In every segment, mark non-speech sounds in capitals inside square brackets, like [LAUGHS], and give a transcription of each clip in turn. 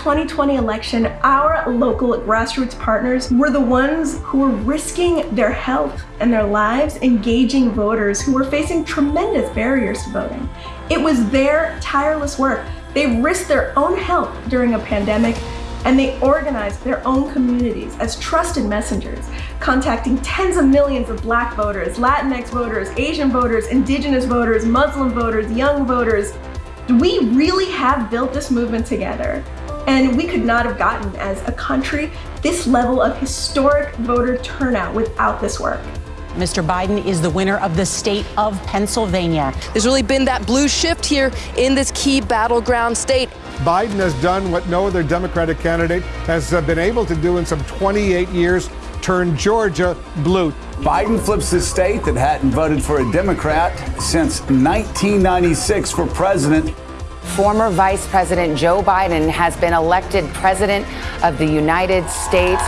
2020 election, our local grassroots partners were the ones who were risking their health and their lives engaging voters who were facing tremendous barriers to voting. It was their tireless work. They risked their own health during a pandemic and they organized their own communities as trusted messengers, contacting tens of millions of black voters, Latinx voters, Asian voters, indigenous voters, Muslim voters, young voters. We really have built this movement together. And we could not have gotten, as a country, this level of historic voter turnout without this work. Mr. Biden is the winner of the state of Pennsylvania. There's really been that blue shift here in this key battleground state. Biden has done what no other Democratic candidate has uh, been able to do in some 28 years turn Georgia blue. Biden flips the state that hadn't voted for a Democrat since 1996 for president. Former Vice President Joe Biden has been elected President of the United States.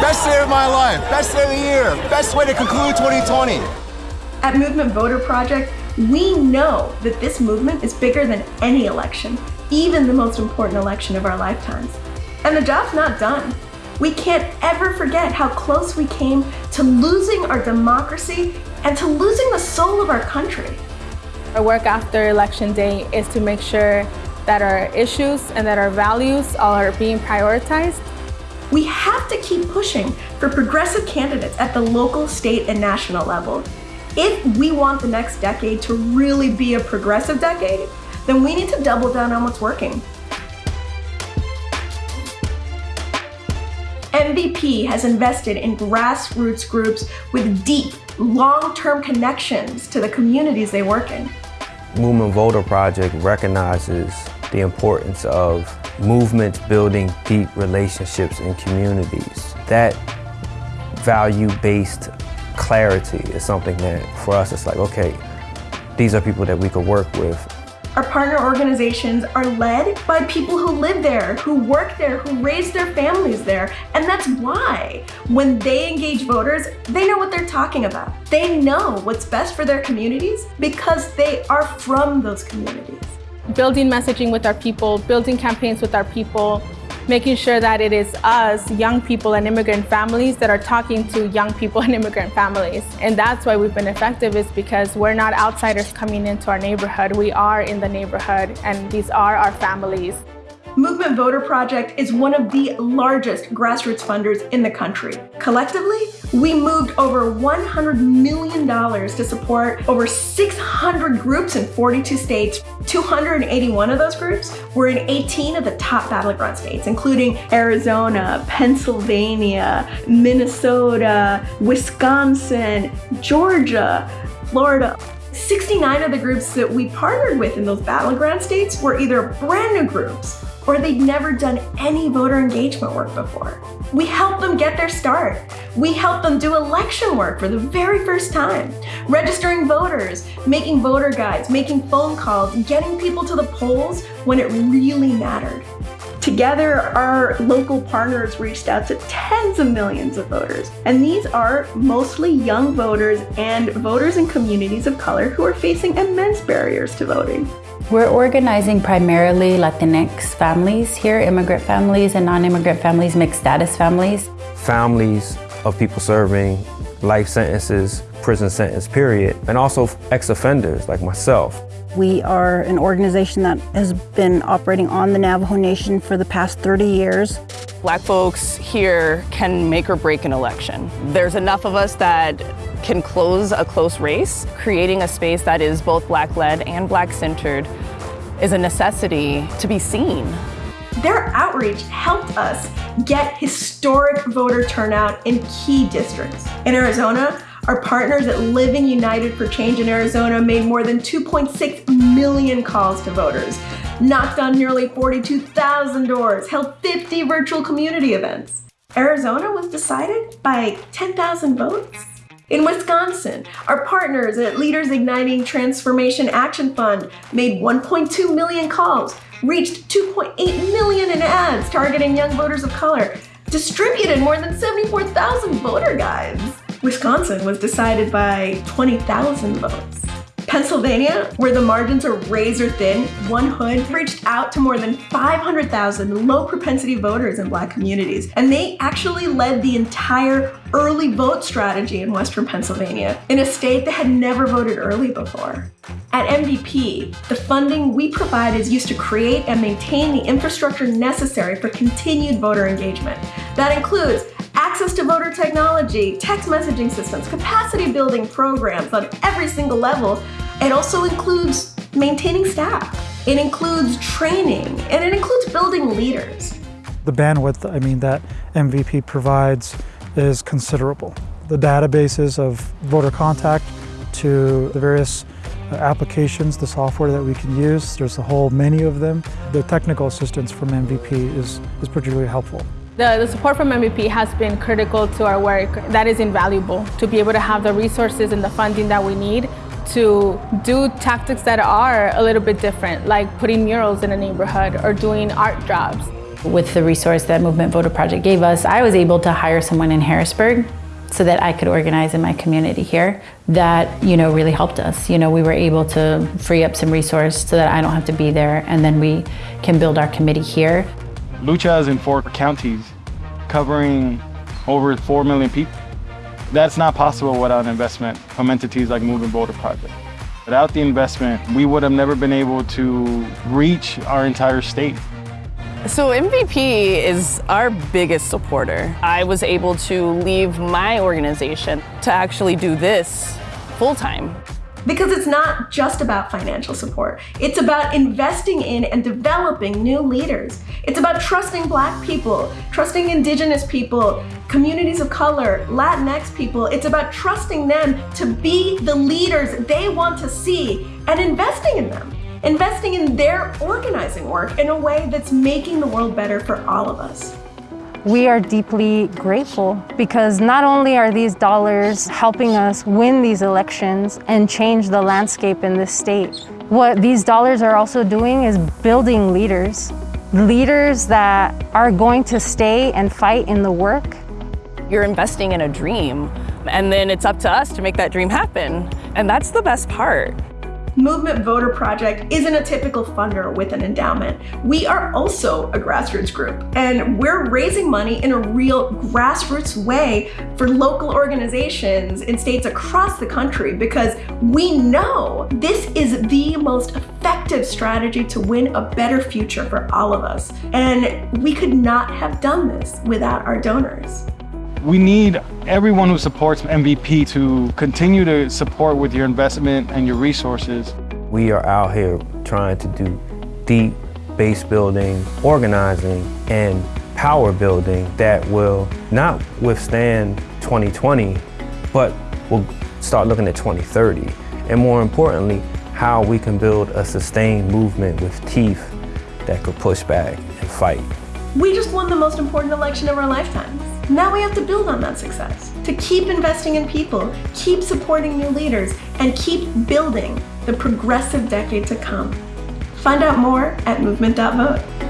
Best day of my life, best day of the year, best way to conclude 2020. At Movement Voter Project, we know that this movement is bigger than any election, even the most important election of our lifetimes. And the job's not done. We can't ever forget how close we came to losing our democracy and to losing the soul of our country. Our work after Election Day is to make sure that our issues and that our values are being prioritized. We have to keep pushing for progressive candidates at the local, state, and national level. If we want the next decade to really be a progressive decade, then we need to double down on what's working. MVP has invested in grassroots groups with deep, long-term connections to the communities they work in. Movement Voter Project recognizes the importance of movements building deep relationships in communities. That value-based clarity is something that for us it's like, okay, these are people that we could work with. Our partner organizations are led by people who live there, who work there, who raise their families there. And that's why when they engage voters, they know what they're talking about. They know what's best for their communities because they are from those communities. Building messaging with our people, building campaigns with our people, making sure that it is us, young people and immigrant families that are talking to young people [LAUGHS] and immigrant families. And that's why we've been effective is because we're not outsiders coming into our neighborhood. We are in the neighborhood and these are our families. Movement Voter Project is one of the largest grassroots funders in the country. Collectively, we moved over $100 million to support over 600 groups in 42 states. 281 of those groups were in 18 of the top battleground states, including Arizona, Pennsylvania, Minnesota, Wisconsin, Georgia, Florida. 69 of the groups that we partnered with in those battleground states were either brand new groups or they'd never done any voter engagement work before. We help them get their start. We help them do election work for the very first time, registering voters, making voter guides, making phone calls, getting people to the polls when it really mattered. Together, our local partners reached out to tens of millions of voters. And these are mostly young voters and voters in communities of color who are facing immense barriers to voting. We're organizing primarily Latinx families here, immigrant families and non-immigrant families, mixed status families. Families of people serving life sentences, prison sentence period, and also ex-offenders like myself. We are an organization that has been operating on the Navajo Nation for the past 30 years. Black folks here can make or break an election. There's enough of us that can close a close race. Creating a space that is both Black-led and Black-centered is a necessity to be seen. Their outreach helped us get historic voter turnout in key districts. In Arizona, our partners at Living United for Change in Arizona made more than 2.6 million calls to voters, knocked on nearly 42,000 doors, held 50 virtual community events. Arizona was decided by 10,000 votes. In Wisconsin, our partners at Leaders Igniting Transformation Action Fund made 1.2 million calls, reached 2.8 million in ads targeting young voters of color, distributed more than 74,000 voter guides. Wisconsin was decided by 20,000 votes. Pennsylvania, where the margins are razor thin, One Hood reached out to more than 500,000 low propensity voters in black communities, and they actually led the entire early vote strategy in Western Pennsylvania, in a state that had never voted early before. At MVP, the funding we provide is used to create and maintain the infrastructure necessary for continued voter engagement. That includes access to voter technology, text messaging systems, capacity building programs on every single level. It also includes maintaining staff. It includes training, and it includes building leaders. The bandwidth, I mean, that MVP provides is considerable. The databases of voter contact to the various uh, applications, the software that we can use, there's a whole menu of them. The technical assistance from MVP is, is particularly helpful. The, the, support from MVP has been critical to our work. That is invaluable to be able to have the resources and the funding that we need to do tactics that are a little bit different, like putting murals in a neighborhood or doing art jobs. With the resource that Movement Voter Project gave us, I was able to hire someone in Harrisburg so that I could organize in my community here that, you know, really helped us. You know, we were able to free up some resource so that I don't have to be there and then we can build our committee here. Lucha is in four counties, covering over 4 million people. That's not possible without investment from entities like Moving Voter Project. Without the investment, we would have never been able to reach our entire state. So MVP is our biggest supporter. I was able to leave my organization to actually do this full time. Because it's not just about financial support. It's about investing in and developing new leaders. It's about trusting black people, trusting indigenous people, communities of color, Latinx people. It's about trusting them to be the leaders they want to see and investing in them. Investing in their organizing work in a way that's making the world better for all of us. We are deeply grateful because not only are these dollars helping us win these elections and change the landscape in this state, what these dollars are also doing is building leaders. Leaders that are going to stay and fight in the work. You're investing in a dream, and then it's up to us to make that dream happen. And that's the best part. Movement Voter Project isn't a typical funder with an endowment. We are also a grassroots group, and we're raising money in a real grassroots way for local organizations in states across the country because we know this is the most effective strategy to win a better future for all of us. And we could not have done this without our donors. We need everyone who supports MVP to continue to support with your investment and your resources. We are out here trying to do deep base building, organizing, and power building that will not withstand 2020, but will start looking at 2030. And more importantly, how we can build a sustained movement with teeth that could push back and fight. We just won the most important election of our lifetimes. Now we have to build on that success, to keep investing in people, keep supporting new leaders, and keep building the progressive decade to come. Find out more at movement.vote.